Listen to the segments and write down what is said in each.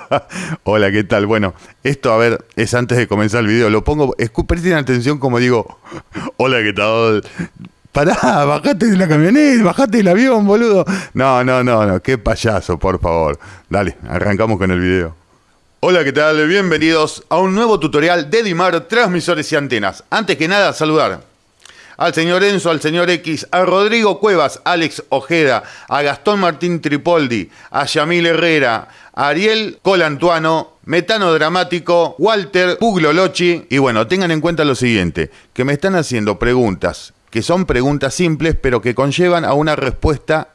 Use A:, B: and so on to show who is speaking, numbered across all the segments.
A: Hola, ¿qué tal? Bueno, esto, a ver, es antes de comenzar el video. Lo pongo, presten atención como digo, hola, ¿qué tal? Pará, bajate de la camioneta, bajate del avión, boludo. No, no, no, no, qué payaso, por favor. Dale, arrancamos con el video. Hola, ¿qué tal? Bienvenidos a un nuevo tutorial de Dimar Transmisores y Antenas. Antes que nada, saludar al señor Enzo, al señor X, a Rodrigo Cuevas, Alex Ojeda, a Gastón Martín Tripoldi, a Yamil Herrera, a Ariel Colantuano, Metano Dramático, Walter Puglolochi. Y bueno, tengan en cuenta lo siguiente, que me están haciendo preguntas, que son preguntas simples, pero que conllevan a una respuesta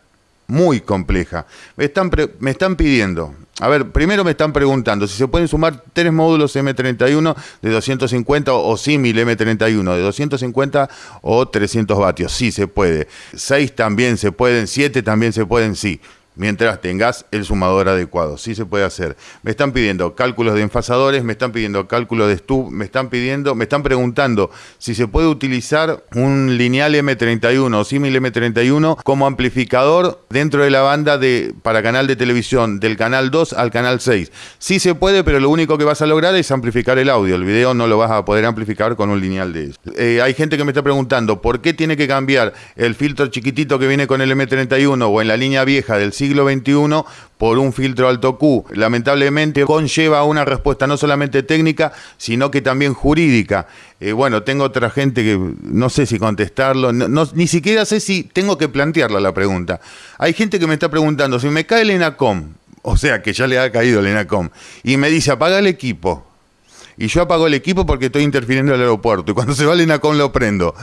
A: muy compleja. Me están, me están pidiendo, a ver, primero me están preguntando si se pueden sumar tres módulos M31 de 250 o símil M31 de 250 o 300 vatios. Sí, se puede. Seis también se pueden, siete también se pueden, sí mientras tengas el sumador adecuado. Sí se puede hacer. Me están pidiendo cálculos de enfasadores, me están pidiendo cálculos de stub, me están pidiendo, me están preguntando si se puede utilizar un lineal M31 o símil M31 como amplificador dentro de la banda de para canal de televisión del canal 2 al canal 6. Sí se puede, pero lo único que vas a lograr es amplificar el audio. El video no lo vas a poder amplificar con un lineal de eso. Eh, hay gente que me está preguntando por qué tiene que cambiar el filtro chiquitito que viene con el M31 o en la línea vieja del siglo XXI por un filtro alto Q. Lamentablemente conlleva una respuesta no solamente técnica, sino que también jurídica. Eh, bueno, tengo otra gente que no sé si contestarlo, ni siquiera sé si tengo que plantearla la pregunta. Hay gente que me está preguntando, si me cae el ENACOM, o sea que ya le ha caído el ENACOM, y me dice apaga el equipo. Y yo apago el equipo porque estoy interfiriendo en el aeropuerto. Y cuando se va el ENACOM lo prendo.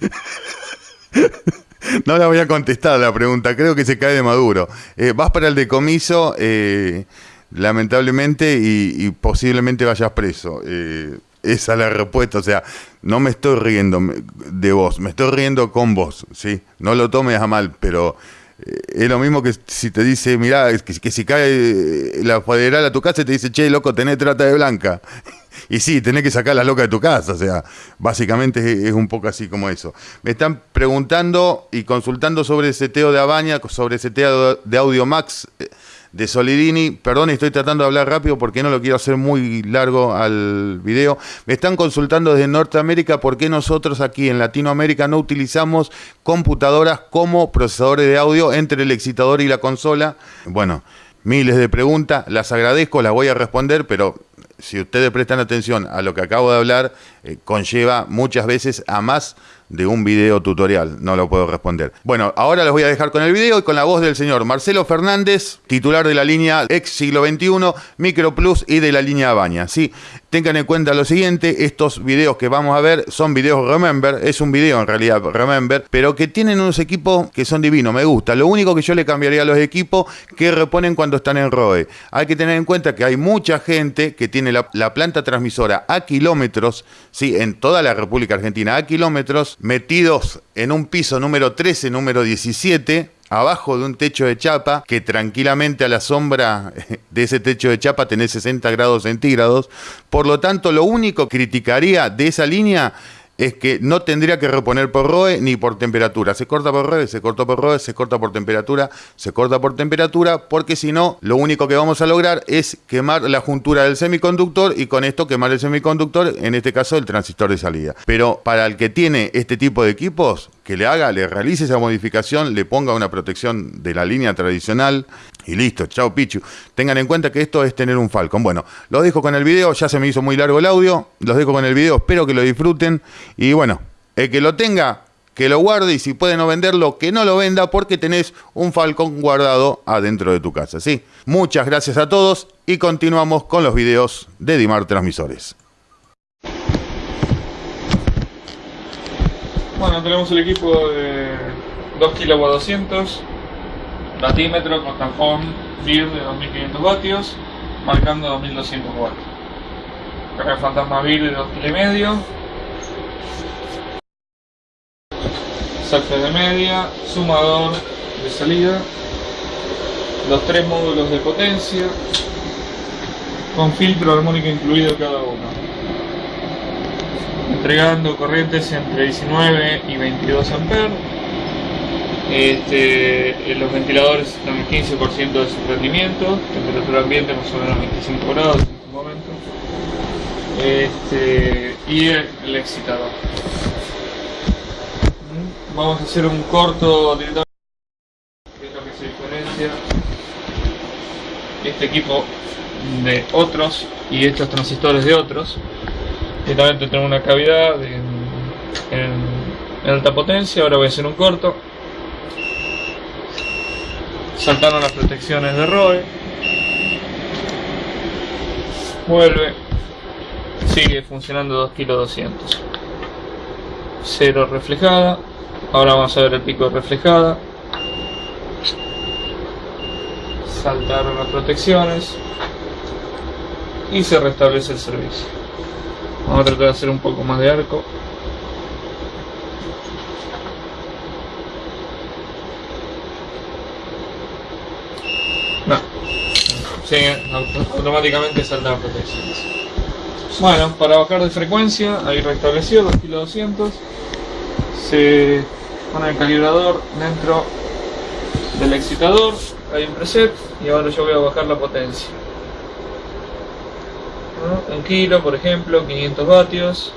A: no la voy a contestar la pregunta, creo que se cae de maduro. Eh, vas para el decomiso, eh, lamentablemente, y, posiblemente vayas preso. Eh, esa es la respuesta, o sea, no me estoy riendo de vos, me estoy riendo con vos, ¿sí? No lo tomes a mal, pero es lo mismo que si te dice, mirá, que, que si cae la federal a tu casa y te dice, che, loco, tenés trata de blanca. Y sí, tenés que sacar la loca de tu casa, o sea, básicamente es, un poco así como eso. Me están preguntando y consultando sobre el seteo de Abaña, sobre el seteo de Audio Max eh, de Solidini. Perdón, estoy tratando de hablar rápido porque no lo quiero hacer muy largo al video. Me están consultando desde Norteamérica por qué nosotros aquí en Latinoamérica no utilizamos computadoras como procesadores de audio entre el excitador y la consola. Bueno, miles de preguntas, las agradezco, las voy a responder, pero si ustedes prestan atención a lo que acabo de hablar, eh, conlleva muchas veces a más de un video tutorial, no lo puedo responder. Bueno, ahora los voy a dejar con el video y con la voz del señor Marcelo Fernández, titular de la línea ex siglo XXI, Micro Plus y de la línea Baña. Sí, tengan en cuenta lo siguiente, estos videos que vamos a ver son videos Remember, es un video en realidad Remember, pero que tienen unos equipos que son divinos, me gusta. Lo único que yo le cambiaría a los equipos que reponen cuando están en ROE. Hay que tener en cuenta que hay mucha gente que tiene la, la planta transmisora a kilómetros, sí, en toda la República Argentina, a kilómetros, metidos en un piso número 13, número 17, abajo de un techo de chapa, que tranquilamente a la sombra de ese techo de chapa tenés 60 grados centígrados. Por lo tanto, lo único que criticaría de esa línea es que no tendría que reponer por ROE ni por temperatura. Se corta por ROE, se corta por ROE, se corta por temperatura, se corta por temperatura, porque si no, lo único que vamos a lograr es quemar la juntura del semiconductor y con esto quemar el semiconductor, en este caso el transistor de salida. Pero para el que tiene este tipo de equipos, que le haga, le realice esa modificación, le ponga una protección de la línea tradicional y listo, chao Pichu. Tengan en cuenta que esto es tener un Falcon. Bueno, los dejo con el video, ya se me hizo muy largo el audio, los dejo con el video, espero que lo disfruten y bueno, el que lo tenga, que lo guarde y si puede no venderlo, que no lo venda porque tenés un Falcon guardado adentro de tu casa, ¿sí? Muchas gracias a todos y continuamos con los videos de Dimar Transmisores.
B: Bueno, tenemos el equipo de 2 kW 200, batímetro con tajón BIR de 2500 vatios, marcando 2200 watts. Carga fantasma BIR de 2 kg medio. De media, sumador de salida, los tres módulos de potencia, con filtro armónico incluido cada uno entregando corrientes entre 19 y 22 amperes Este, los ventiladores están en 15% de su rendimiento, temperatura ambiente más o menos 25 grados en este momento. Este, y el, excitador. Mm, Vamos a hacer un corto directamente, este equipo de otros y estos transistores de otros. Directamente tengo una cavidad en alta potencia, ahora voy a hacer un corto. Saltaron las protecciones de ROE. Vuelve. Sigue funcionando 2 kg 200. Cero reflejada. Ahora vamos a ver el pico reflejada. Saltaron las protecciones. Y se restablece el servicio. Vamos a tratar de hacer un poco más de arco. No. Automáticamente saltan las protecciones. Bueno, para bajar de frecuencia, ahí restablecido 2 kg 200. Se pone el calibrador dentro del excitador. Hay un preset y ahora yo voy a bajar la potencia. ¿No? Un kilo, por ejemplo, 500 vatios,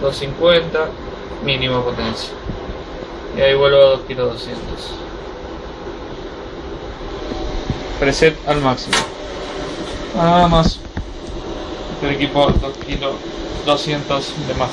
B: 250, mínima potencia. Y ahí vuelvo a 2 kg 200 preset al máximo. Nada más. Este equipo 2 kg 200 de más.